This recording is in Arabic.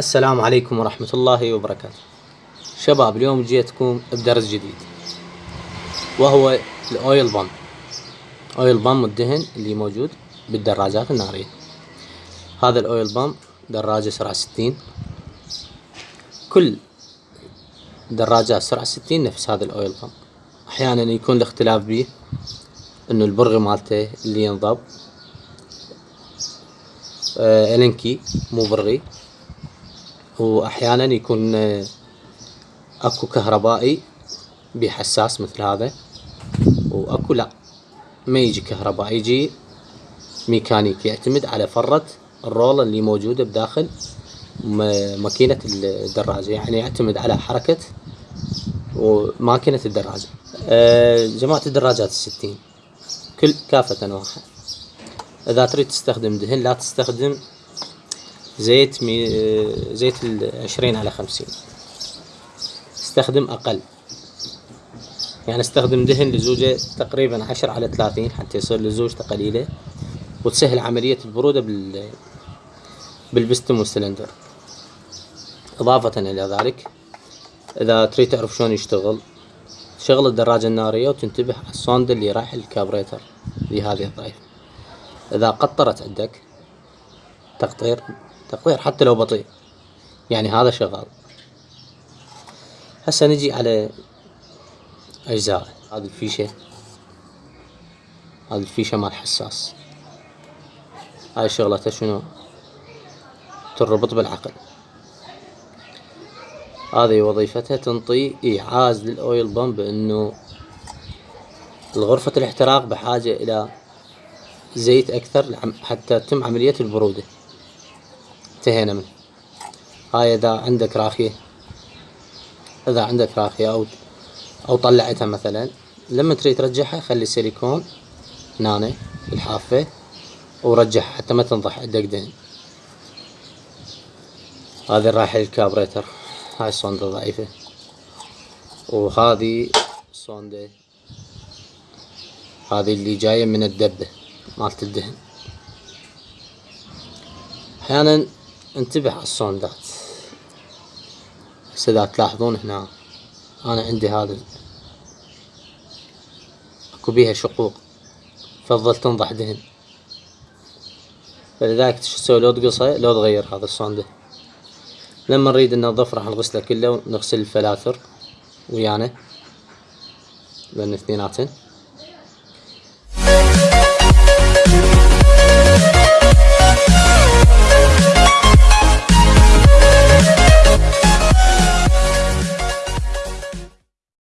السلام عليكم ورحمة الله وبركاته. شباب اليوم جيتكم بدرس جديد وهو الأويل بام. أويل بام الدهن اللي موجود بالدراجات النارية هذا الأويل بام دراجة سرعة ستين. كل دراجات سرعة ستين نفس هذا الأويل بام. أحيانا يكون الاختلاف بيه إنه البرغي مالته اللي ينضب. آه النكي مو برغي. وأحيانا يكون آه، أكو كهربائي بحساس مثل هذا وأكو لا ما يجي كهربائي يجي ميكانيكي يعتمد على فرة الرولة اللي موجودة بداخل ماكينة الدراجة يعني يعتمد على حركة وماكينة الدراجة. أه جماعة الدراجات الستين كل كافة واحد إذا تريد تستخدم دهن لا تستخدم زيت مي زيت العشرين على خمسين. استخدم أقل. يعني استخدم دهن لزوجة تقريبا عشرة على ثلاثين حتى يصير لزوجته قليلة وتسهل عملية البرودة بال بالبستم والسلندر. إضافة إلى ذلك إذا تريد تعرف شلون يشتغل تشغل الدراجة النارية وتنتبه على الصوند اللي رايح الكابريتر لهذه الطائفة إذا قطرت عندك تقطير تقطير حتى لو بطيء. يعني هذا شغال. هسه نجي على أجزاء. هذه الفيشة. هذه الفيشة مال حساس. هاي شغلتها شنو؟ تربط بالعقل. هذه وظيفتها تنطي إيعاز للأويل بامب إنه الغرفة الاحتراق بحاجة إلى زيت أكثر حتى تتم عملية البرودة. انتهينا منه. هاي إذا عندك راخية إذا عندك راخية أو أو طلعتها مثلا لما تريد ترجعها خلي السيليكون هنا الحافة ورجعها حتى ما تنضح عندك دهن. هذه رايحة للكابريتر هاي الصوندة ضعيفة. وهذه الصوندة هذه اللي جاية من الدبة مالت الدهن. أحيانا انتبه على الصوندات هسه إذا تلاحظون هنا أنا عندي هذا. أكو بيها شقوق. تفضل تنضح دهن فلذلك شو تسوي؟ لو تقصه لو تغير هذا الصوندة لما نريد ننظف راح نغسله كله ونغسل الفلاتر ويانا لأن اثنيناتن